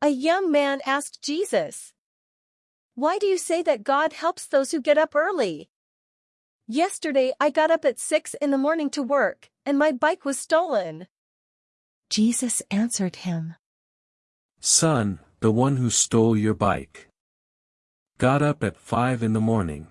A young man asked Jesus, Why do you say that God helps those who get up early? Yesterday I got up at 6 in the morning to work, and my bike was stolen. Jesus answered him, Son, the one who stole your bike got up at five in the morning.